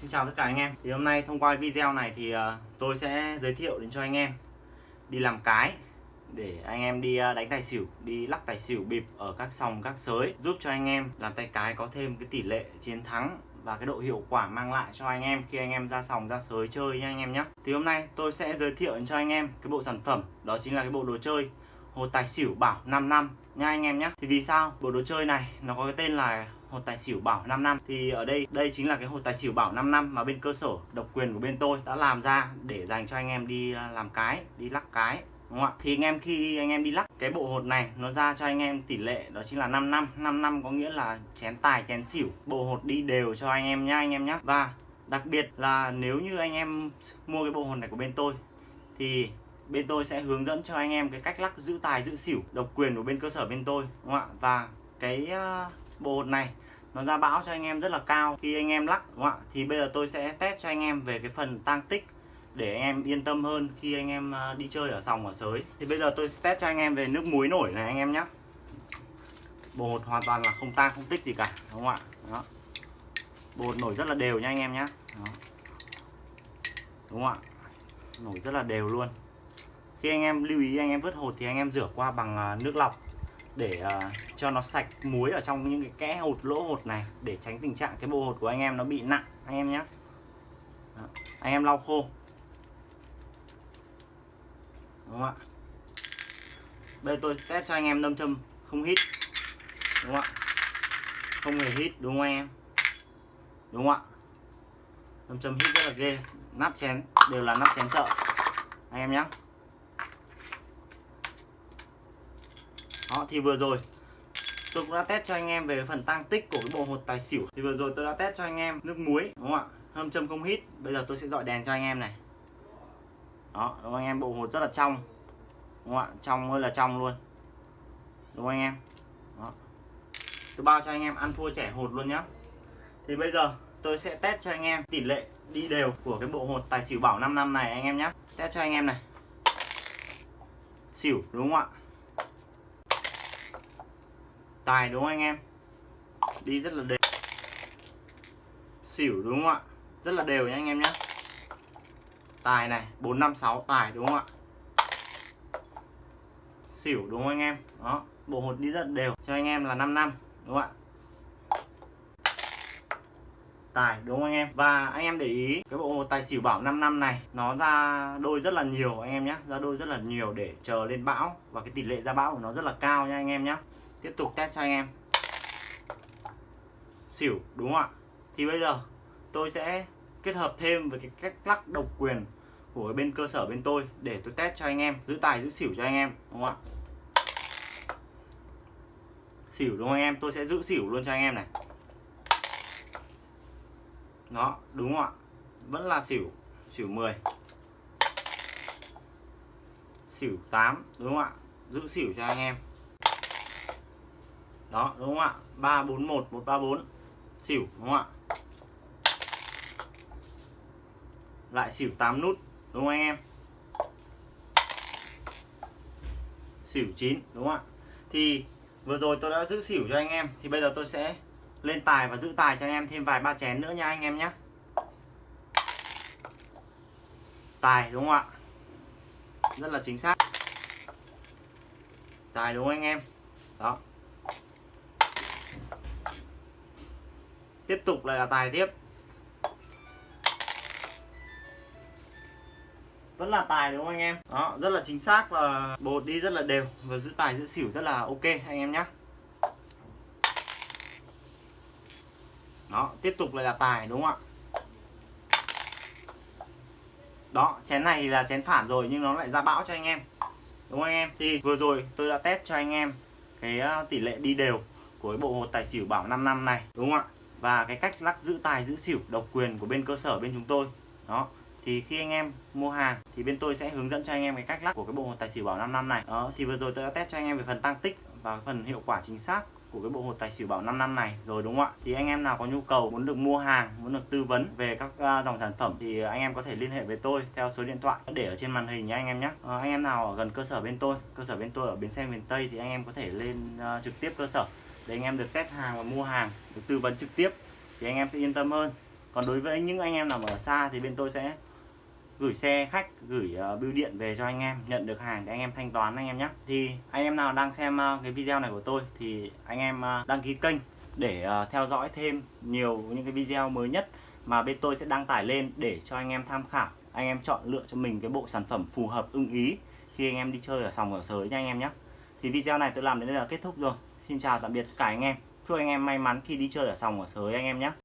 Xin chào tất cả anh em. Thì hôm nay thông qua video này thì ờ, tôi sẽ giới thiệu đến cho anh em đi làm cái để anh em đi ờ, đánh tài xỉu, đi lắc tài xỉu bịp ở các sòng, các sới, giúp cho anh em làm tay cái có thêm cái tỷ lệ chiến thắng và cái độ hiệu quả mang lại cho anh em khi anh em ra sòng, ra sới chơi nha anh em nhé thì hôm nay tôi sẽ giới thiệu đến cho anh em cái bộ sản phẩm, đó chính là cái bộ đồ chơi hồ tài xỉu bảo 5 năm nha anh em nhé thì vì sao? Bộ đồ chơi này nó có cái tên là hột tài xỉu bảo 5 năm. Thì ở đây đây chính là cái hột tài xỉu bảo 5 năm mà bên cơ sở độc quyền của bên tôi đã làm ra để dành cho anh em đi làm cái, đi lắc cái, đúng không ạ? Thì anh em khi anh em đi lắc, cái bộ hột này nó ra cho anh em tỷ lệ đó chính là 5 năm. 5 năm có nghĩa là chén tài, chén xỉu. Bộ hột đi đều cho anh em nhá, anh em nhé và đặc biệt là nếu như anh em mua cái bộ hột này của bên tôi, thì bên tôi sẽ hướng dẫn cho anh em cái cách lắc giữ tài, giữ xỉu, độc quyền của bên cơ sở bên tôi, đúng không ạ? Và cái ờ, bộ hột này nó ra bão cho anh em rất là cao khi anh em lắc đúng không ạ thì bây giờ tôi sẽ test cho anh em về cái phần tăng tích để anh em yên tâm hơn khi anh em đi chơi ở sòng ở sới thì bây giờ tôi sẽ test cho anh em về nước muối nổi này anh em nhé bột hoàn toàn là không tang không tích gì cả đúng không ạ đó bột nổi rất là đều nha anh em nhé đó. đúng không ạ nổi rất là đều luôn khi anh em lưu ý anh em vớt hột thì anh em rửa qua bằng nước lọc để uh, cho nó sạch muối ở trong những cái kẽ hột lỗ hột này để tránh tình trạng cái bộ hột của anh em nó bị nặng. Anh em nhé anh em lau khô. Đúng không ạ? Bây giờ tôi test cho anh em nâm châm không hít. Đúng không ạ? Không hề hít đúng không anh em? Đúng không ạ? Nâm châm hít rất là ghê. Nắp chén đều là nắp chén chợ. Anh em nhé đó, thì vừa rồi tôi cũng đã test cho anh em về phần tăng tích của cái bộ hột tài xỉu. Thì vừa rồi tôi đã test cho anh em nước muối, đúng không ạ? Hâm châm không hít. Bây giờ tôi sẽ dọi đèn cho anh em này. Đó, đúng không? Anh em bộ hột rất là trong, đúng không ạ? Trong ơi là trong luôn, đúng không anh em? Đó. tôi bao cho anh em ăn thua trẻ hột luôn nhá. Thì bây giờ tôi sẽ test cho anh em tỷ lệ đi đều của cái bộ hột tài xỉu bảo 5 năm này anh em nhé test cho anh em này. Xỉu, đúng không ạ? Tài đúng không anh em? Đi rất là đều. Xỉu đúng không ạ? Rất là đều nha anh em nhé tài này 456 tài đúng không ạ? Xỉu đúng không anh em? Đó, bộ hột đi rất đều. Cho anh em là 5 năm, đúng không ạ? Tài đúng không anh em? Và anh em để ý, cái bộ hột tài xỉu bảo 5 năm này, nó ra đôi rất là nhiều anh em nhé ra đôi rất là nhiều để chờ lên bão. Và cái tỷ lệ ra bão của nó rất là cao nha anh em nhé tiếp tục test cho anh em. Xỉu, đúng không ạ? Thì bây giờ tôi sẽ kết hợp thêm với cái cách lắc độc quyền của bên cơ sở bên tôi để tôi test cho anh em, giữ tài, giữ xỉu cho anh em, đúng không ạ? Xỉu đúng không anh em? Tôi sẽ giữ xỉu luôn cho anh em này. Nó đúng không ạ? Vẫn là xỉu xỉu 10 xỉu 8 đúng không ạ? Giữ xỉu cho anh em đó, đúng không ạ? 341 134 xỉu, đúng không ạ? Lại xỉu 8 nút, đúng không anh em? Xỉu 9 đúng không ạ? Thì vừa rồi tôi đã giữ xỉu cho anh em, thì bây giờ tôi sẽ lên tài và giữ tài cho anh em thêm vài ba chén nữa nha anh em nhé. Tài, đúng không ạ? Rất là chính xác. Tài, đúng không anh em? Đó. Tiếp tục lại là tài tiếp. Vẫn là tài đúng không anh em? Đó, rất là chính xác và bột đi rất là đều và giữ tài giữ xỉu rất là ok anh em nhé đó, tiếp tục lại là tài đúng không ạ? Đó, chén này là chén phản rồi nhưng nó lại ra bão cho anh em. Đúng không anh em? Thì vừa rồi tôi đã test cho anh em cái ờ, tỷ lệ đi đều của cái bộ hột tài xỉu bảo 5 năm này, đúng không ạ? Và cái cách lắc giữ tài giữ xỉu độc quyền của bên cơ sở bên chúng tôi đó. Thì khi anh em mua hàng thì bên tôi sẽ hướng dẫn cho anh em cái cách lắc của cái bộ hột tài xỉu bảo 5 năm này. Đó thì vừa rồi tôi đã test cho anh em về phần tăng tích và phần hiệu quả chính xác của cái bộ hột tài xỉu bảo 5 năm này rồi đúng không ạ? Thì anh em nào có nhu cầu muốn được mua hàng muốn được tư vấn về các à, dòng sản phẩm thì anh em có thể liên hệ với tôi theo số điện thoại để ở trên màn hình nhé anh em nhé à, ờ, anh em nào ở gần cơ sở bên tôi cơ sở bên tôi ở bến xe miền Tây thì anh em có thể lên uh, trực tiếp cơ sở để anh em được test hàng và mua hàng được tư vấn trực tiếp thì anh em sẽ yên tâm hơn. Còn đối với những anh em nào ở xa thì bên tôi sẽ gửi xe khách gửi uh, bưu điện về cho anh em nhận được hàng để anh em thanh toán anh em nhé. Thì anh em nào đang xem uh, cái video này của tôi thì anh em uh, đăng ký kênh để uh, theo dõi thêm nhiều những cái video mới nhất mà bên tôi sẽ đăng tải lên để cho anh em tham khảo. Anh em chọn lựa cho mình cái bộ sản phẩm phù hợp ưng ý khi anh em đi chơi ở sòng ở sới nha anh em nhé. Thì video này tôi làm đến đây là kết thúc rồi xin chào, tạm biệt tất cả anh em. Chúc anh em may mắn khi đi chơi ở sòng ở sới anh em nhé.